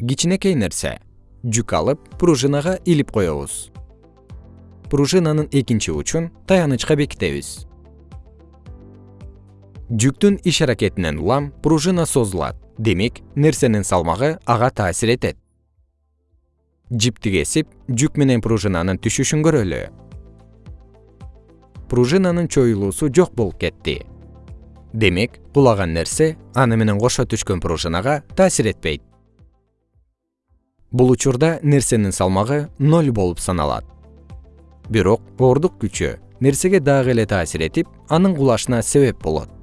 кичинекей нерсе. Жүк алып пружинага илип коебуз. Пружинанын экинчи учун таянычка бекитебиз. Жүктүн иш аракетинен улам пружина созулат. Демек нерсенин салмагы ага таасир этет. Жипти кесип жүк менен пружинанын түшүшүн көрөлү. Пружинанын чоюлуусу жок болуп кетти. Демек кулаган нерсе аны менен кошо түшкөн пружинага таасир этпейт бул учурда нерсенин салмагы ноль болуп саналат. Бирок оордук күчү нерсеге дагы эле таасир этип анын кулашына себеп болот